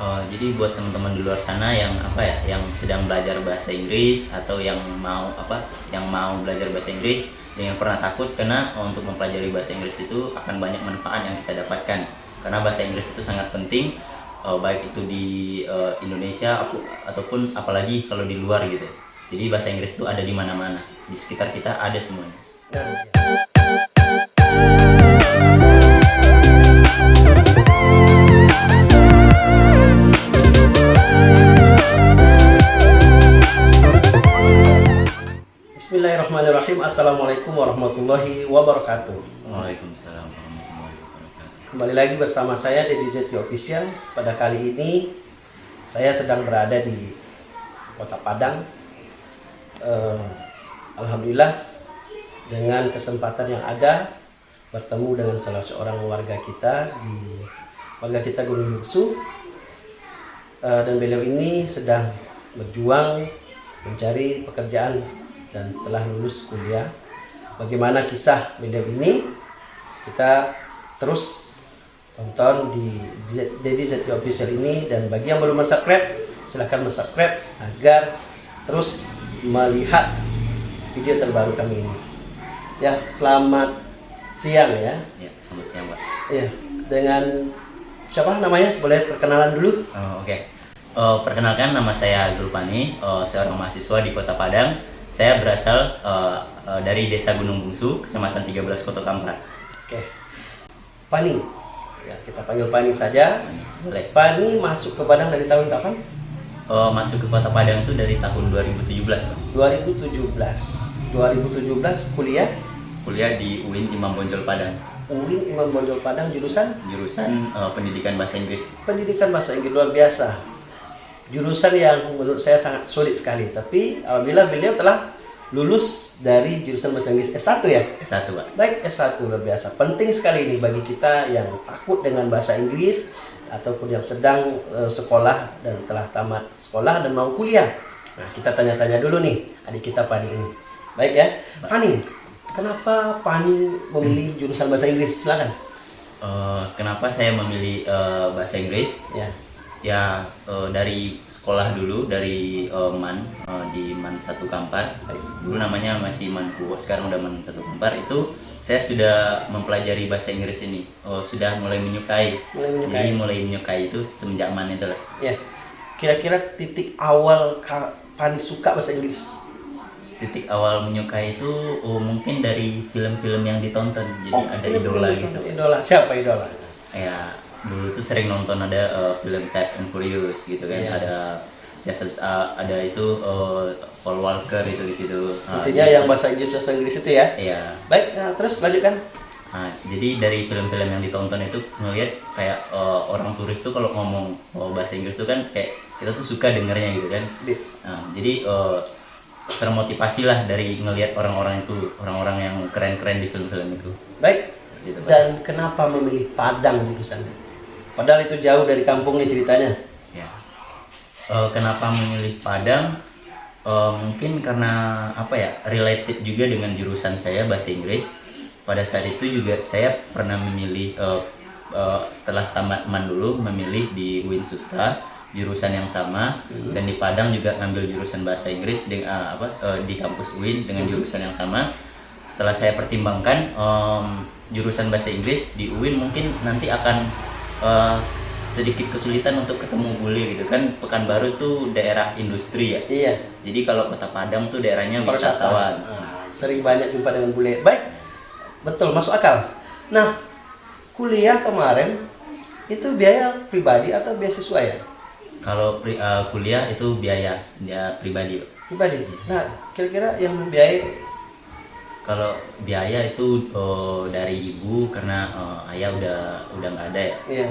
Oh, jadi buat teman-teman di luar sana yang apa ya, yang sedang belajar bahasa Inggris atau yang mau apa, yang mau belajar bahasa Inggris dan yang pernah takut karena untuk mempelajari bahasa Inggris itu akan banyak manfaat yang kita dapatkan. Karena bahasa Inggris itu sangat penting uh, baik itu di uh, Indonesia aku, ataupun apalagi kalau di luar gitu. Jadi bahasa Inggris itu ada di mana-mana, di sekitar kita ada semuanya. Wabarakatuh. Waalaikumsalam warahmatullahi wabarakatuh. Kembali lagi bersama saya Deddy Zeti Official. Pada kali ini Saya sedang berada di Kota Padang. Eh, Alhamdulillah Dengan kesempatan yang ada Bertemu dengan salah seorang warga kita Di warga kita Gunung Buksu Eh, Dan beliau ini sedang berjuang Mencari pekerjaan dan setelah lulus kuliah bagaimana kisah beliau ini. Kita terus tonton di Dedi Zeti Official ini. Dan bagi yang belum subscribe silahkan subscribe agar terus melihat video terbaru kami ini. Ya selamat siang ya. Ya, selamat siang, Pak. ya dengan siapa namanya? Boleh perkenalan dulu? Oh, Oke, Eh, perkenalkan nama saya Zulpani, eh, seorang mahasiswa di Kota Padang. Saya berasal eh, eh, dari Desa Gunung Bungsu, Kecamatan 13 Kota Kampar. oke. Pani. Ya kita panggil Pani saja. Boleh. Pani masuk ke Padang dari tahun kapan? Eh, masuk ke Kota Padang itu dari tahun 2017, Pak. 2017 2017 kuliah? Kuliah di UIN Imam Bonjol Padang, UIN Imam Bonjol Padang jurusan? Jurusan eh, Pendidikan Bahasa Inggris. pendidikan bahasa Inggris luar biasa. Jurusan yang menurut saya sangat sulit sekali. Tapi alhamdulillah beliau telah lulus dari jurusan bahasa Inggris S1 ya? S1, Pak. baik S1 luar biasa. Penting sekali ini bagi kita yang takut dengan bahasa Inggris ataupun yang sedang eh, sekolah dan telah tamat sekolah dan mau kuliah. Nah kita tanya-tanya dulu nih adik kita Pani ini. Baik ya? Pani kenapa Pani memilih jurusan bahasa Inggris? Silakan. Eh, kenapa saya memilih eh, bahasa Inggris? ya Ya eh, dari sekolah dulu dari eh, MAN eh, di MAN satu Kampar. Dulu namanya masih MAN Kuwo sekarang udah MAN satu Kampar. Itu saya sudah mempelajari bahasa Inggris ini. Oh, sudah mulai menyukai. Mulai menyukai. Jadi mulai menyukai itu semenjak MAN itu lah. Ya, kira-kira titik awal Ka- Pani suka bahasa Inggris. titik awal menyukai itu oh, mungkin dari film-film yang ditonton. Jadi ada ini idola gitu. Idola, siapa idola? ya dulu tuh sering nonton ada eh, film Fast and Furious gitu kan Iya. ada Justice uh, ada itu eh, Paul Walker itu di situ Intinya jadi- yang bahasa Inggris bahasa Inggris itu ya. Iya. Baik, nah, terus lanjutkan. Nah, jadi dari film-film yang ditonton itu ngelihat kayak eh, orang turis tuh kalau ngomong oh, bahasa Inggris tuh kan kayak kita tuh suka dengernya gitu kan. Di- Nah, jadi eh, termotivasi lah dari ngelihat orang-orang itu, orang-orang yang keren-keren di film-film itu. Baik. Gitu. Dan kenapa memilih Padang jurusannya? Padahal itu jauh dari kampungnya ceritanya. Ya. Eh, kenapa memilih Padang? Eh, mungkin karena apa ya related juga dengan jurusan saya bahasa Inggris. Pada saat itu juga saya pernah memilih eh, eh, setelah tamat man dulu memilih di Win Susta jurusan yang sama Hmm. dan di Padang juga ngambil jurusan bahasa Inggris dengan apa eh, di kampus UIN dengan Hmm. jurusan yang sama. Setelah saya pertimbangkan em, jurusan bahasa Inggris di UIN mungkin nanti akan eh, sedikit kesulitan untuk ketemu bule gitu kan Pekanbaru tuh daerah industri ya Iya. jadi kalau kota Padang tuh daerahnya wisatawan Nah, sering banyak jumpa dengan bule. Baik. Betul, masuk akal. Nah, kuliah kemarin itu biaya pribadi atau beasiswa ya? kalau pri- eh, kuliah itu biaya dia pribadi. Pribadi. Nah, kira-kira yang membiayai kalau biaya itu eh, dari ibu karena eh, ayah udah udah nggak ada ya Iya.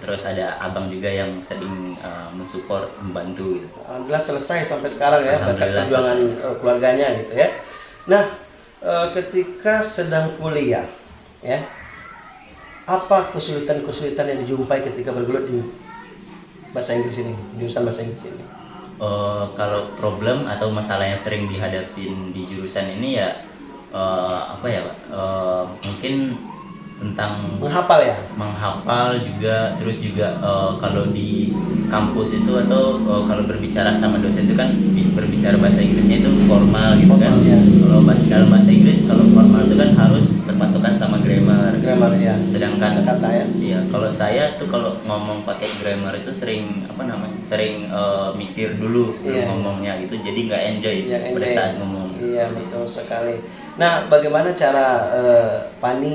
terus ada abang juga yang sering eh, mensupport membantu gitu Alhamdulillah selesai sampai sekarang ya berkat perjuangan eh, keluarganya gitu ya. Nah, eh, ketika sedang kuliah ya, apa kesulitan-kesulitan yang dijumpai ketika bergelut di bahasa Inggris ini, jurusan bahasa Inggris ini? Eh, kalau problem atau masalah yang sering dihadapin di jurusan ini ya eh, apa ya Pak? Eh, mungkin tentang menghafal ya menghafal juga terus juga eh, kalau di kampus itu atau eh, kalau berbicara sama dosen itu kan bi- berbicara bahasa Inggrisnya itu formal gitu kan Formal, ya. kalau bahasa dalam bahasa Inggris kalau formal itu kan harus berpatokan sama grammar grammar ya sedangkan kata ya Iya, kalau saya tuh kalau ngomong pakai grammar itu sering apa namanya? Sering eh, mikir dulu sebelum Iya. ngomongnya gitu. Jadi nggak enjoy pada enjoy. saat ngomong. iya betul sekali nah bagaimana cara eh, Pani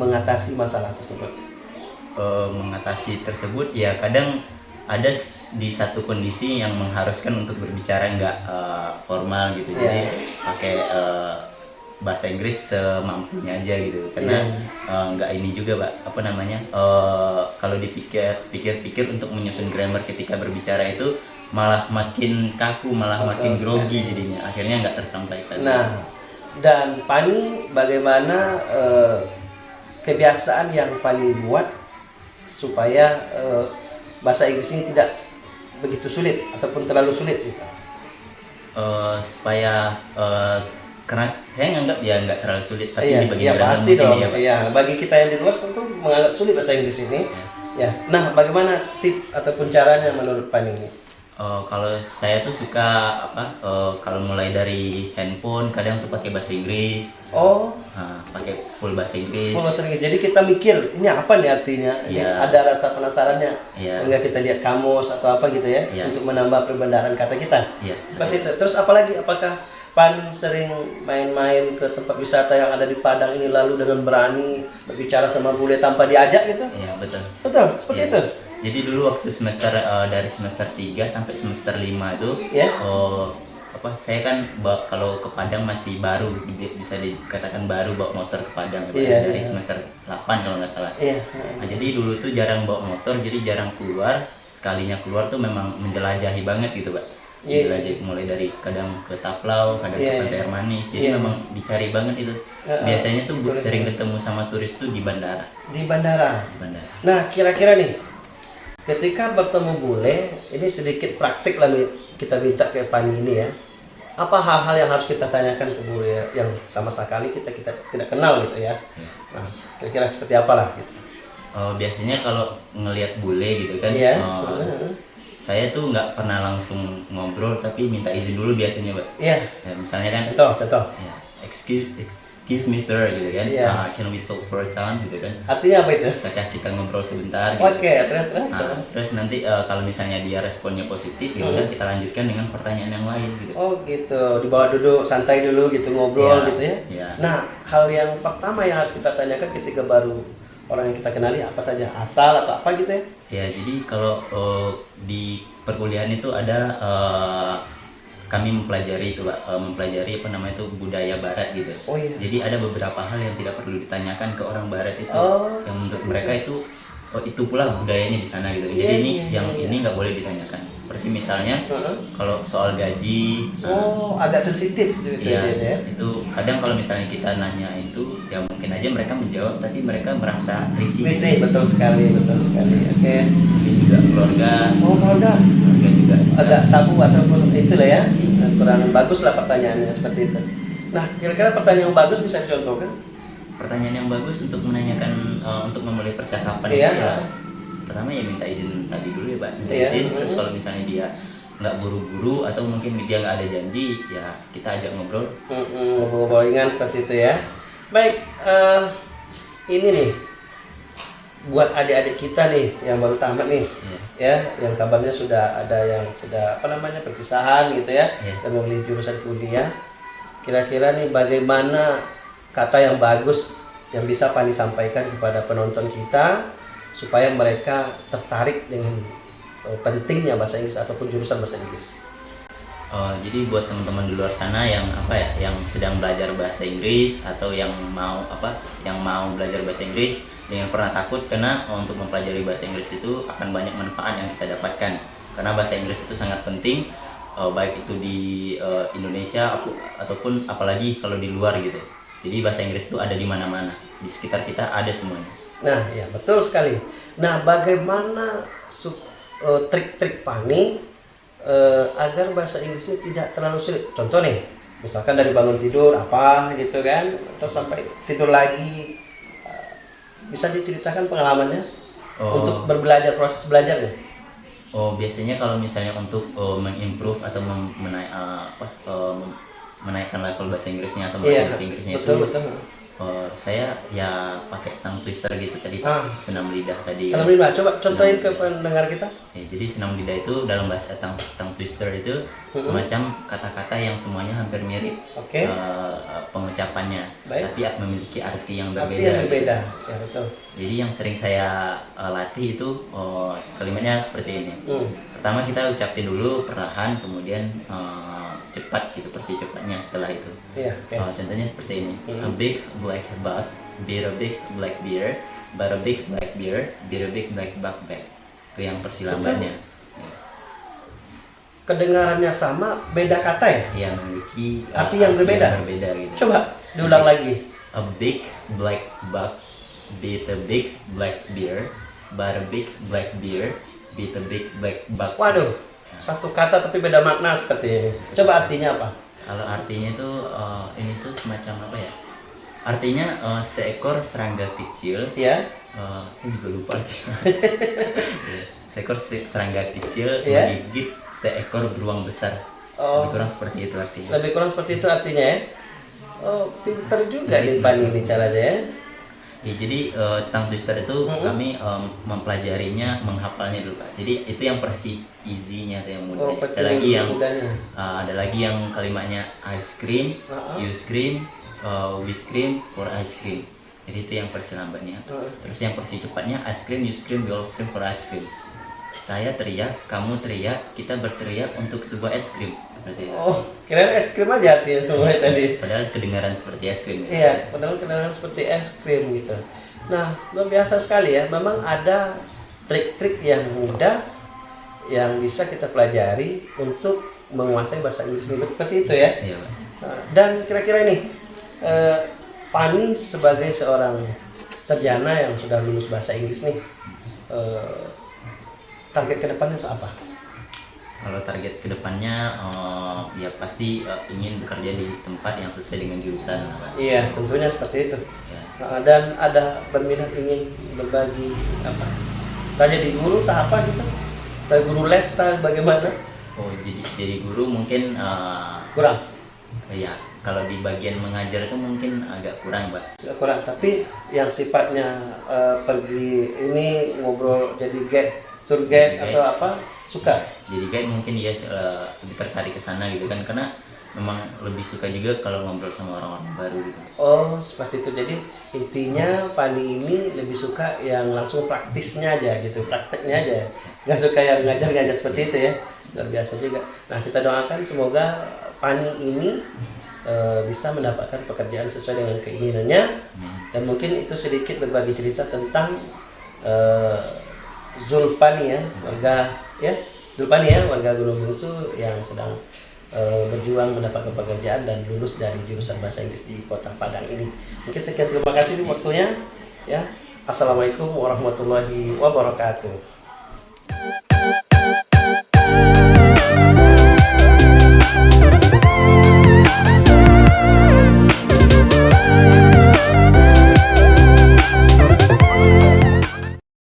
mengatasi masalah tersebut Eh, mengatasi tersebut ya kadang ada di satu kondisi yang mengharuskan untuk berbicara nggak eh, formal gitu. Iya. Jadi pakai eh, bahasa Inggris semampunya aja gitu. Karena Iya. eh, nggak ini juga, Pak. Apa namanya? eh, kalau dipikir pikir-pikir untuk menyusun grammar ketika berbicara itu malah makin kaku, malah Betul makin grogi jadinya. Akhirnya nggak tersampaikan. Nah, dan Pani bagaimana eh, kebiasaan yang Pani buat supaya eh, bahasa Inggris ini tidak begitu sulit ataupun terlalu sulit gitu. Eh, supaya eh, karena saya nganggap ya nggak terlalu sulit tapi iya, di bagian iya pasti dong. Pak. Iya, bagi kita yang di luar tentu menganggap sulit bahasa Inggris ini. Ya. Nah, bagaimana tip ataupun caranya menurut Pani ini? Eh, kalau saya tuh suka apa eh, kalau mulai dari handphone kadang tuh pakai bahasa Inggris Oh, nah, pakai full bahasa Inggris full bahasa Inggris. Jadi kita mikir ini apa nih artinya? Ini Iya. ada rasa penasarannya Iya. sehingga kita lihat kamus atau apa gitu ya Iya. untuk menambah perbendaharaan kata kita. Iya, Seperti itu. Terus apalagi apakah Pan sering main-main ke tempat wisata yang ada di Padang ini lalu dengan berani berbicara sama bule tanpa diajak gitu? Iya betul. Betul, seperti Iya. itu. Jadi dulu waktu semester eh, dari semester 3 sampai semester 5 itu Ya. oh, apa saya kan kalau ke Padang masih baru bisa dikatakan baru bawa motor ke Padang gitu, Iya, dari iya. semester 8 kalau nggak salah. Iya. Nah, jadi dulu tuh jarang bawa motor, jadi jarang keluar. Sekalinya keluar tuh memang menjelajahi banget gitu, Pak. Iya. Menjelajahi mulai dari kadang ke Taplau, kadang Iya, ke Pantai iya. Air Manis. Jadi Iya. memang dicari banget itu. Heeh. Biasanya tuh Turis. sering ketemu sama turis tuh di bandara, di bandara. di bandara. Nah, kira-kira nih, ketika bertemu bule, ini sedikit praktik lah Mi, kita minta ke Pani ini ya. Apa hal-hal yang harus kita tanyakan ke bule yang sama sekali kita kita tidak kenal gitu ya? Iya. Nah, kira-kira seperti apalah gitu. Oh, biasanya kalau ngelihat bule gitu kan, Iya. oh, Heeh. saya tuh nggak pernah langsung ngobrol, tapi minta izin dulu biasanya, Pak. Iya. Ya, misalnya kan, Contoh, contoh. ya, excuse, excuse me sir, gitu kan, Iya. Ah, can we talk for a time, gitu kan. Artinya apa itu? Bisakah kita ngobrol sebentar? Gitu. Oke, terus terus. Nah, terus nanti eh, kalau misalnya dia responnya positif, ya Hmm. udah kita lanjutkan dengan pertanyaan yang lain gitu. Oh gitu, dibawa duduk santai dulu gitu ngobrol Iya, gitu ya. iya. Nah, hal yang pertama yang harus kita tanyakan ketika baru orang yang kita kenali apa saja asal atau apa gitu ya? Ya, jadi kalau eh, di perkuliahan itu ada eh, kami mempelajari itu, Pak, Eh, mempelajari apa namanya itu budaya barat gitu. Oh iya. Jadi ada beberapa hal yang tidak perlu ditanyakan ke orang barat itu, Oh, yang menurut seperti mereka itu oh, itu pula budayanya di sana gitu. Jadi Iya, ini iya, yang iya. ini nggak boleh ditanyakan. Seperti misalnya Heeh. kalau soal gaji, nah, Oh, agak sensitif sebetulnya Iya, ya. itu kadang kalau misalnya kita nanya itu, ya mungkin aja mereka menjawab, tapi mereka merasa risih. Risih, betul sekali, betul sekali. Oke. Mungkin juga keluarga, Oh, keluarga keluarga juga. agak tabu ataupun itulah ya. Kurang bagus lah pertanyaannya seperti itu. Nah, kira-kira pertanyaan bagus bisa dicontohkan? Pertanyaan yang bagus untuk menanyakan, eh, untuk memulai percakapan Iya. itu ya, pertama ya minta izin tadi dulu ya pak, minta Iya. izin. Terus kalau misalnya dia nggak buru-buru atau mungkin dia nggak ada janji, ya kita ajak ngobrol. Mm-mm, Ngobrol-ngobrol ringan seperti itu ya. Baik, eh, ini nih buat adik-adik kita nih yang baru tamat nih, Ya. ya, yang kabarnya sudah ada yang sudah apa namanya perpisahan gitu ya, Ya. dan memilih jurusan kuliah. Kira-kira nih bagaimana kata yang bagus yang bisa Pani sampaikan kepada penonton kita supaya mereka tertarik dengan eh, pentingnya bahasa Inggris ataupun jurusan bahasa Inggris. Oh, jadi buat teman-teman di luar sana yang apa ya, yang sedang belajar bahasa Inggris atau yang mau apa, yang mau belajar bahasa Inggris, jangan pernah takut karena untuk mempelajari bahasa Inggris itu akan banyak manfaat yang kita dapatkan. Karena bahasa Inggris itu sangat penting, eh, baik itu di eh, Indonesia ataupun apalagi kalau di luar gitu. Jadi bahasa Inggris itu ada di mana-mana, di sekitar kita ada semuanya. Nah, ya betul sekali. Nah, bagaimana eh, trik-trik Pani eh, agar bahasa Inggrisnya tidak terlalu sulit? Contoh nih, misalkan dari bangun tidur apa gitu kan, atau sampai tidur lagi. eh, bisa diceritakan pengalamannya Oh. untuk berbelajar proses belajarnya. Oh biasanya kalau misalnya untuk oh, mengimprove atau mem- menaik eh, apa mem- menaikkan level bahasa Inggrisnya atau Iya, bahasa Inggrisnya betul itu betul. oh, saya ya pakai tongue twister gitu tadi Ah. senam lidah tadi Salam lima, coba contohin ke pendengar kita. Ya, jadi senam lidah itu dalam bahasa tongue, tongue twister itu Mhm. semacam kata-kata yang semuanya hampir mirip Oke. eh, pengucapannya Baik. tapi memiliki arti yang Arti berbeda yang gitu. berbeda. Ya betul. jadi yang sering saya eh, latih itu oh, kalimatnya seperti ini Hmm. pertama kita ucapin dulu perlahan kemudian eh, cepat gitu persi cepatnya setelah itu Iya, oke. Oh, contohnya seperti ini Hmm. a big black bug beer a big black beer but a big black beer beer a big black bug bag itu yang persilambannya Ya, Kedengarannya sama, beda kata ya. yang memiliki eh, Arti yang berbeda? berbeda gitu Coba diulang lagi. a big black bug beat a big black beer but a big black beer beat a big black bug Waduh, satu kata tapi beda makna seperti ini. Coba artinya apa? Kalau artinya itu eh, ini tuh semacam apa ya? Artinya eh, seekor serangga kecil. Ya, eh, saya juga lupa artinya. Ya, seekor se- serangga kecil Iya. menggigit seekor beruang besar. oh, Lebih kurang seperti itu artinya. lebih kurang seperti itu artinya ya. Oh, pinter juga nih Pan ini caranya ya. Ya, jadi eh, tongue twister itu Mhm. kami em, mempelajarinya, menghafalnya dulu Pak. Jadi itu yang versi easy-nya atau yang mudah. Oh, ada lagi yang mudanya. eh, ada lagi yang kalimatnya ice cream, you scream, uh, we scream, for ice cream. Jadi itu yang versi lambatnya. Ah. Terus yang versi cepatnya ice cream, you scream, we all scream for ice cream. Saya teriak, kamu teriak, kita berteriak untuk sebuah es krim seperti itu. Oh, kirain es krim aja artinya semua tadi. Padahal kedengaran seperti es krim. ya. Iya, padahal kedengaran seperti es krim gitu. Nah, luar biasa sekali ya. Memang ada trik-trik yang mudah yang bisa kita pelajari untuk menguasai bahasa Inggris ini seperti itu ya. Iya. Nah, dan kira-kira ini, eh, Pani sebagai seorang sarjana yang sudah lulus bahasa Inggris nih, eh, target ke depannya apa? Kalau target ke depannya, eh, ya pasti eh, ingin bekerja di tempat yang sesuai dengan jurusan. Iya, tentunya seperti itu. Ya. Dan ada berminat ingin berbagi apa? Tanya di guru tak apa gitu? Tak guru les tak bagaimana? Oh, jadi jadi guru mungkin eh, Kurang, ya kalau di bagian mengajar itu mungkin agak kurang, Pak. Kurang. Tapi yang sifatnya eh, pergi ini ngobrol jadi guide, tour guide atau apa suka? jadi guide mungkin dia eh, lebih tertarik ke sana gitu kan karena memang lebih suka juga kalau ngobrol sama orang-orang baru gitu Oh seperti itu. Jadi intinya Pani ini lebih suka yang langsung praktisnya aja gitu, prakteknya aja. Nggak suka yang ngajar-ngajar seperti itu ya. Luar biasa juga. Nah kita doakan semoga Pani ini eh, bisa mendapatkan pekerjaan sesuai dengan keinginannya Amin. dan mungkin itu sedikit berbagi cerita tentang eh, Zulfani ya, warga ya Zulfani ya, warga Gunung Bungsu yang sedang eh, berjuang mendapatkan pekerjaan dan lulus dari jurusan bahasa Inggris di Kota Padang ini. Mungkin sekian terima kasih waktunya ya. Assalamualaikum warahmatullahi wabarakatuh.